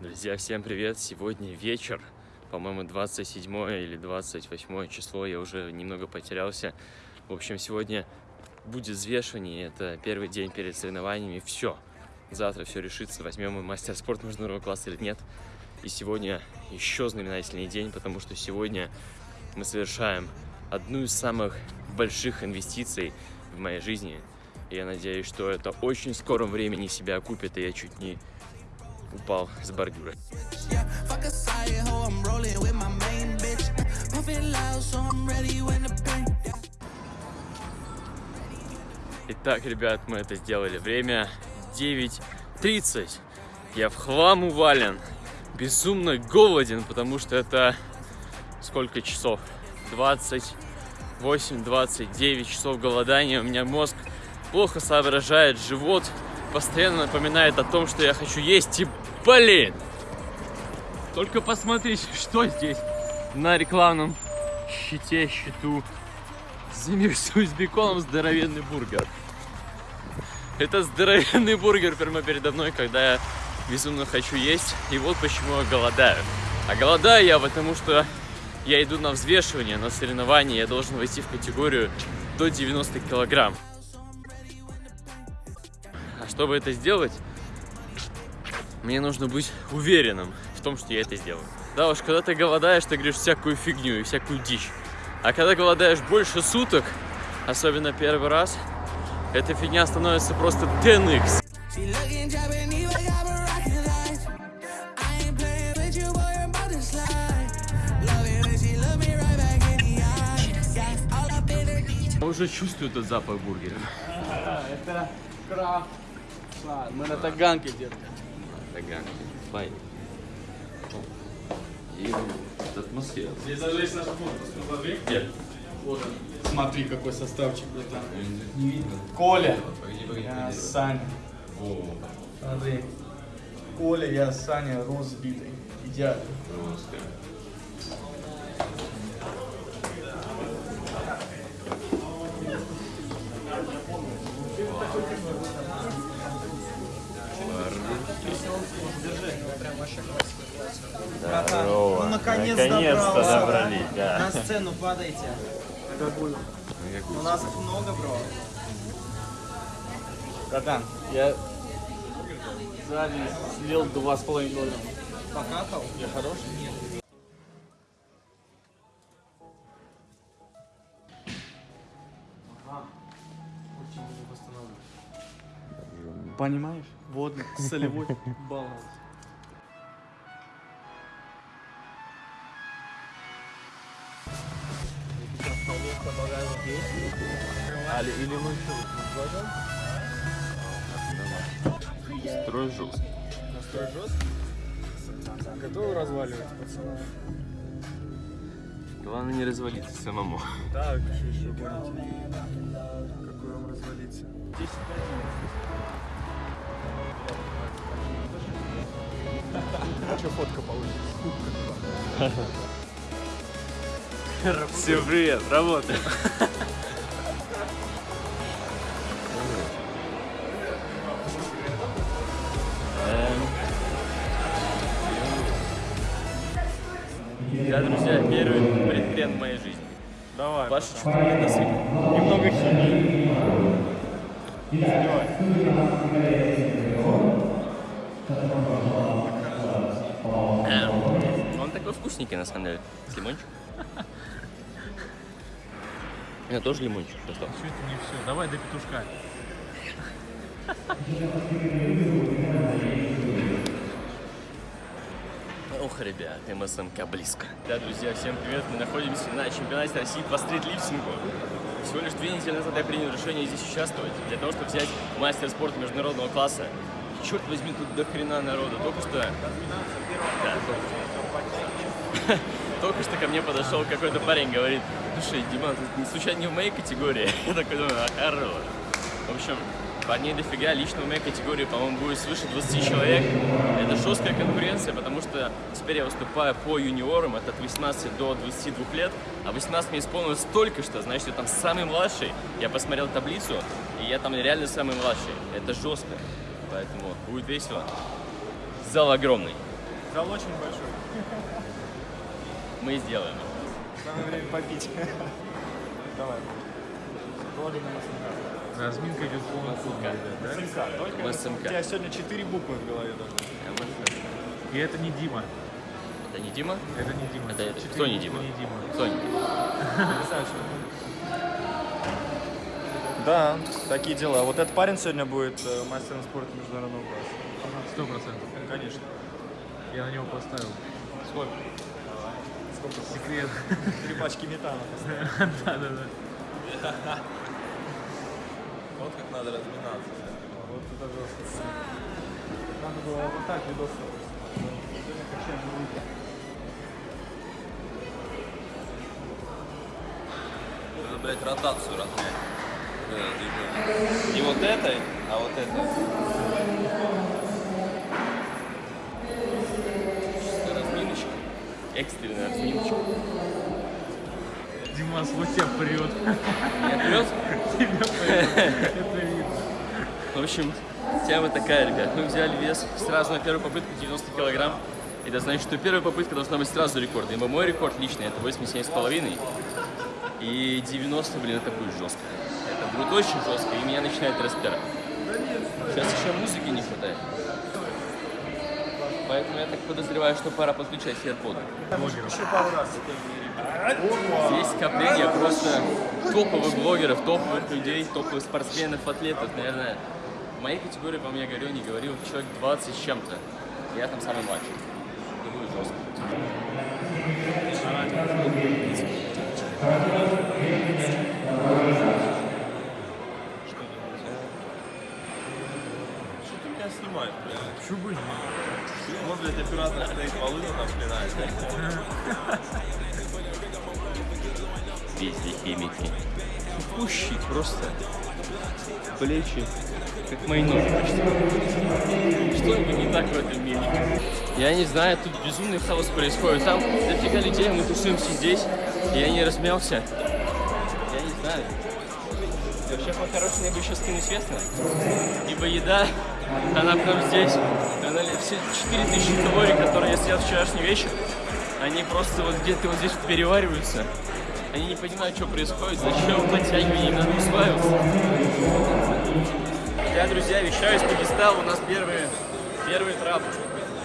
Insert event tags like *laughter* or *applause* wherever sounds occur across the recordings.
Друзья, всем привет! Сегодня вечер, по-моему, 27 или 28 число, я уже немного потерялся. В общем, сегодня будет взвешивание, это первый день перед соревнованиями, все. Завтра все решится, возьмем мы мастер спорта международного класса или нет. И сегодня еще знаменательный день, потому что сегодня мы совершаем одну из самых больших инвестиций в моей жизни. И я надеюсь, что это очень скором времени себя окупит, и я чуть не упал с бордюра. Итак, ребят, мы это сделали. Время 9.30. Я в хлам увален. Безумно голоден, потому что это сколько часов? 28-29 часов голодания. У меня мозг плохо соображает, живот постоянно напоминает о том, что я хочу есть. И, блин! Только посмотрите, *laughs* что здесь на рекламном щите, щиту. Замерсуй с беконом здоровенный бургер. Это здоровенный бургер прямо передо мной, когда я безумно хочу есть. И вот почему я голодаю. А голодаю я потому, что я иду на взвешивание, на соревнования. Я должен войти в категорию до 90 килограмм. Чтобы это сделать, мне нужно быть уверенным в том, что я это сделаю. Да уж, когда ты голодаешь, ты говоришь всякую фигню и всякую дичь. А когда голодаешь больше суток, особенно первый раз, эта фигня становится просто 10x. She looking Japanese, I got her rockin' eyes. I ain't playing with you, boy, I'm about to slide. Love it when she look me right back in the eye. Yeah, all up in her Я уже чувствую этот запах бургера. Это крафт. Мы на таганке, детка. Таганки. Файн. И атмосфера. Здесь даже есть наш фото, посмотри. Где? Вот он. Смотри, какой составчик, братан. Не видно. Коля. Погоди, погоди, Я погоди. Саня. О, Смотри. Коля, я Саня, рост сбитый. Идеально. просто. Здорово. Ну, наконец Наконец-то добрался. добрались, да. На сцену падайте. У нас их много, бро. Братан, я за день съел два с половиной килограмма. Покакал? Я хороший? Понимаешь? Водный, солевой баланс. Али, или мы что, Строй жестко. Настрой жестко? Готовы разваливать, пацаны? Главное не развалиться самому. Так, что еще будете? Какой вам развалиться? 10 Что фотка получится? Всем привет, работаем. На свидание? Немного химии. Эм, Он такой вкусненький, на самом деле. С лимончиком. Я тоже лимончик достал. Все это не все. Давай до петушка. *laughs* Ох, ребят, МСМК близко. Да, друзья, всем привет. Мы находимся на чемпионате России по стритлифтингу. Всего лишь две недели назад я принял решение здесь участвовать, для того, чтобы взять мастер спорта международного класса. Черт возьми, тут до хрена народу. Только что... Да, только. *laughs* Только что ко мне подошел какой-то парень, говорит, слушай, Дима, ты случайно не в моей категории? *laughs* Я такой думаю, а хорош. В общем, парней дофига, лично в моей категории, по-моему, будет свыше 20 человек. Это жесткая конкуренция, потому что теперь я выступаю по юниорам, это от 18 до 22 лет, а 18 мне исполнилось столько, что, значит, я там самый младший. Я посмотрел таблицу, и я там реально самый младший. Это жестко, поэтому будет весело. Зал огромный, Зал очень большой. мы сделаем. Самое время попить. *laughs* Давай. Положим на СМК. Разминка идет полный круг, да? СМК. Только СМК. У тебя сегодня четыре буквы в голове должны. И это не Дима. Это не Дима? Это не Дима. Это- это кто не Дима? Не Дима. Кто не Дима? Да, такие дела. Вот этот парень сегодня будет э, мастером спорта международного класса. Сто процентов. Конечно. Я на него поставил. Сколько? Сколько? Секрет. Три пачки метана. *laughs* Да, да, да. *laughs* Вот как надо разминаться. Вот это жестко. Надо было вот так видос. Надо, блядь, ротацию размять. Не вот этой, а вот этой. Разминочка. Экстренная разминочка. Дима, свой тебя прет. Я вперед? Это видно. В общем, тема такая, ребят. Мы взяли вес сразу на первую попытку 90 килограмм. Это значит, что первая попытка должна быть сразу рекорд. Ибо мой рекорд личный это 87,5. И 90, блин, это будет жестко. Это будет очень жестко, и меня начинает распирать. Сейчас еще музыки не хватает. Поэтому я так подозреваю, что пора подключать AirPod. Еще пару раз. Здесь скопление просто топовых блогеров, топовых людей, топовых спортсменов, атлетов, наверное. В моей категории, по мне говорил, не говорил, человек 20 с чем-то. Я там самый младший. Это будет жестко. Что снимаешь, блядь? Чё бы Вот, блядь, оператор стоит волыну там пинает. Везде химики. Тупущий просто. Плечи, как мои ноги почти. Что-нибудь не так в этом мире. Я не знаю, тут безумный хаос происходит. Там дофига людей, мы тусуемся здесь. И я не размялся. Я не знаю. Вообще, по-хорошему, я бы еще скинуть вес. Ибо еда, она прям здесь. Она все 4000 калорий, которые я съел вчерашний вечер, они просто вот где-то вот здесь перевариваются. Они не понимают, что происходит, зачем подтягивание, им надо усваиваться. Я, друзья, вещаю из Дагестана, у нас первые, первый трап.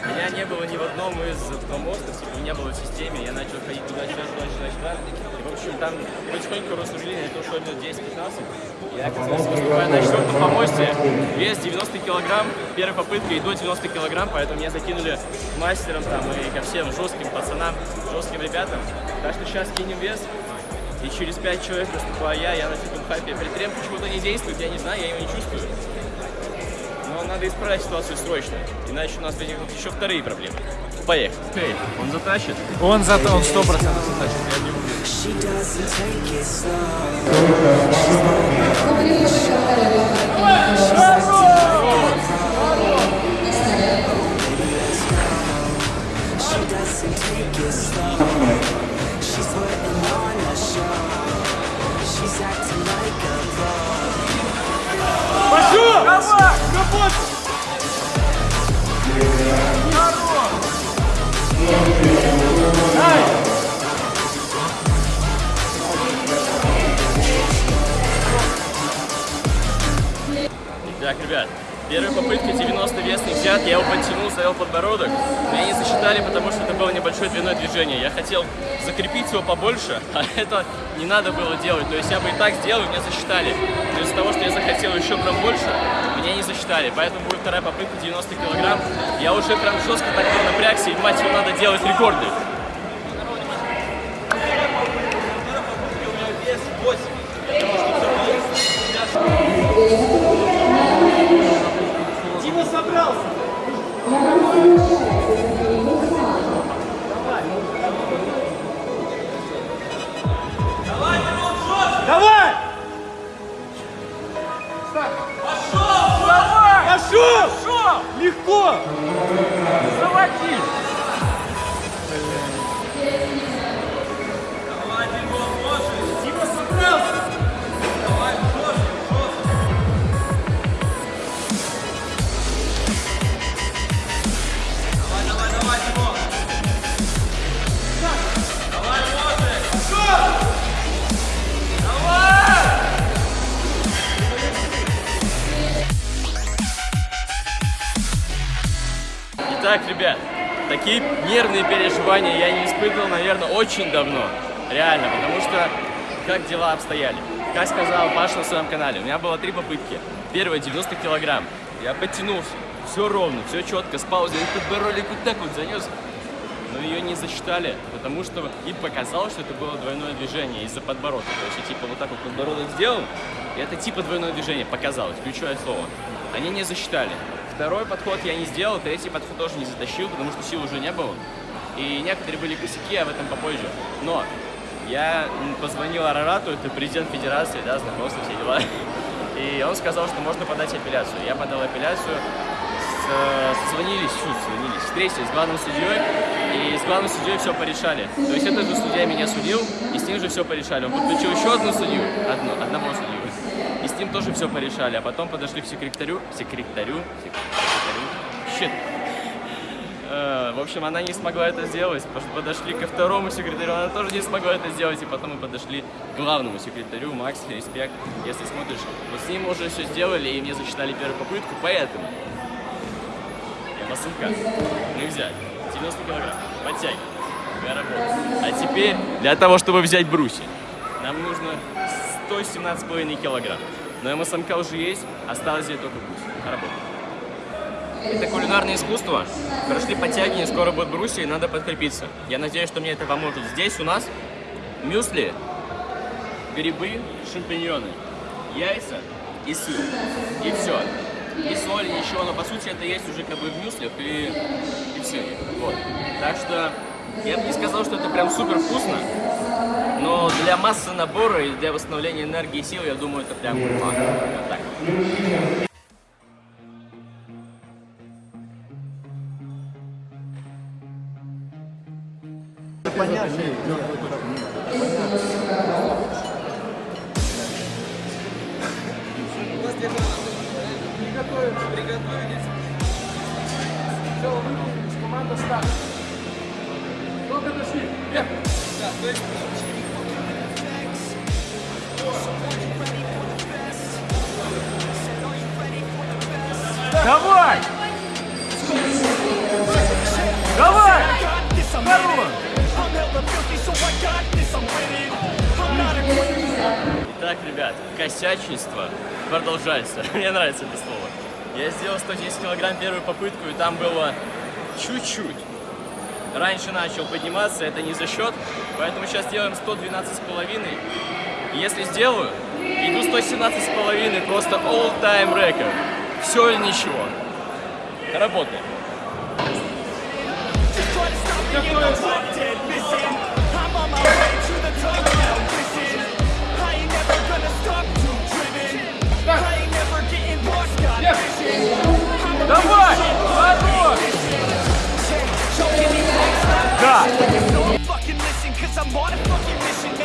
Меня не было ни в одном из автомостов, типа, не было в системе, я начал ходить туда-сюда, туда-сюда, сюда. И, в общем, там потихоньку рассуждение, это ушло минут 10-15. Я оказался выступая на четвертом помосте, вес 90 килограмм, первая попытка и до 90 килограмм, поэтому меня закинули к мастерам там и ко всем жестким пацанам, жестким ребятам. Так что сейчас кинем вес, и через 5 человек выступаю я, я на фитом хайпе. Притрем почему-то не действует, я не знаю, я его не чувствую. Надо исправить ситуацию срочно, иначе у нас возникнут еще вторые проблемы. Поехали. Эй, он затащит. Он зато, он сто процентов затащит, я не уверен. Так, ребят, первая попытка 90 весный взят, я его подтянул, завел подбородок. Меня не засчитали, потому что это было небольшое двойное движение. Я хотел закрепить его побольше, *laughs* а это не надо было делать. То есть я бы и так сделал, меня засчитали. Но из-за того, что я захотел еще прям больше, меня не засчитали. Поэтому будет вторая попытка 90 килограмм. Я уже прям жестко так напрягся, и мать его надо делать рекорды. Переживания я не испытывал, наверное, очень давно. Реально, потому что как дела обстояли. Как сказал Паша на своем канале, у меня было три попытки. Первая 90 килограмм. Я подтянулся. Все ровно, все четко, с паузой. Этот баролик вот так вот занес. Но ее не засчитали, потому что им показалось, что это было двойное движение из-за подбородка. То есть я типа вот так вот подбородок сделал, и это типа двойное движение, показалось, ключевое слово. Они не засчитали. Второй подход я не сделал, третий подход тоже не затащил, потому что сил уже не было. И некоторые были косяки, об этом попозже. Но я позвонил Арарату, это президент федерации, да, знакомство, все дела. И он сказал, что можно подать апелляцию. Я подал апелляцию, созвонились, фу, созвонились, встретились с главным судьей, и с главным судьей все порешали. То есть этот же судья меня судил, и с ним же все порешали. Он подключил еще одну судью, одну, одного судью, и с ним тоже все порешали. А потом подошли к секретарю, секретарю, секретарю, щит. Э, В общем, она не смогла это сделать. Пос- Подошли ко второму секретарю, она тоже не смогла это сделать. И потом мы подошли к главному секретарю, Макс, респект. Если смотришь, вот с ним уже все сделали, и мне засчитали первую попытку, поэтому я масынка. Мы взяли 90 килограмм, подтягиваем, работаю. А теперь для того, чтобы взять брусья, нам нужно 117,5 килограмм. Но МСМК уже есть, осталось взять только брусья. Работаем. Это кулинарное искусство. Прошли подтягивания, скоро будет брусья, и надо подкрепиться. Я надеюсь, что мне это поможет. Здесь у нас мюсли, грибы, шампиньоны, яйца и сыр. И все. И соль, ничего, но по сути это есть уже как бы в мюслях и, и все. Вот. Так что я бы не сказал, что это прям супер вкусно, но для массы набора и для восстановления энергии и сил, я думаю, это прям так. Давай! Давай! Хорош! Итак, ребят, косячество продолжается. *laughs* Мне нравится это слово. Я сделал 110 килограмм первую попытку, и там было чуть-чуть. Раньше начал подниматься, это не за счет, поэтому сейчас делаем 112 с половиной. Если сделаю, иду 117 с половиной, просто all-time record. Все или ничего. Работаем. Давай! Хорош! Да! I'm on a fucking mission.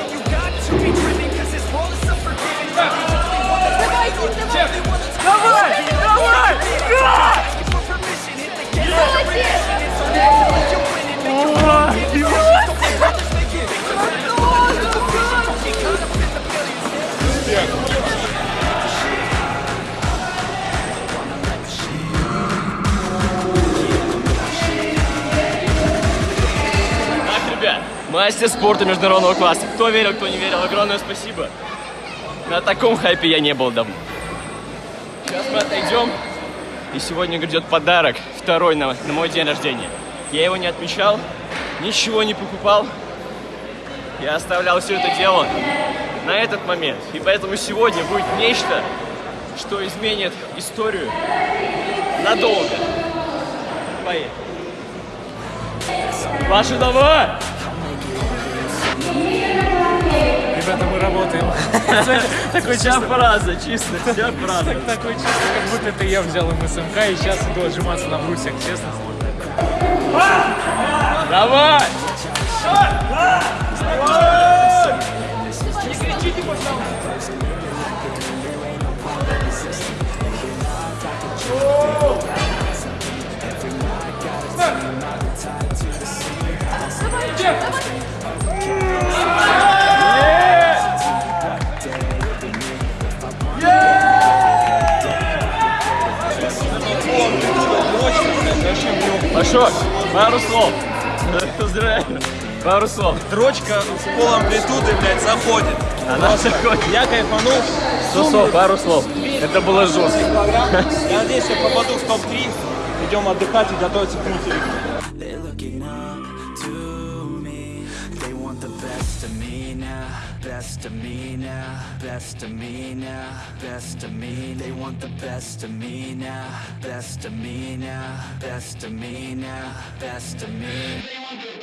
Мастер спорта международного класса. Кто верил, кто не верил, огромное спасибо. На таком хайпе я не был давно. Сейчас мы отойдем. И сегодня грядет подарок, второй на, на мой день рождения. Я его не отмечал, ничего не покупал. Я оставлял все это дело на этот момент. И поэтому сегодня будет нечто, что изменит историю надолго. Поехали. Ваши дома! Ребята, мы работаем. *laughs* Такой Вся чисто, фраза, чисто, вся фраза. такой чисто, как будто это я взял МСМК и сейчас иду отжиматься на брусьях, честно. Давай! tied Пашок, пару слов. Поздравляю. Пару слов. Дрочка с пол амплитуды, блядь, заходит. Она заходит. Я кайфанул. Слов, пару слов. Это было жестко. Я надеюсь, я попаду в топ-3. Идем отдыхать и готовиться к мультику. Best of me now, best of me now, best of me. They want the best of me now, best of me now, best of me now, best of me.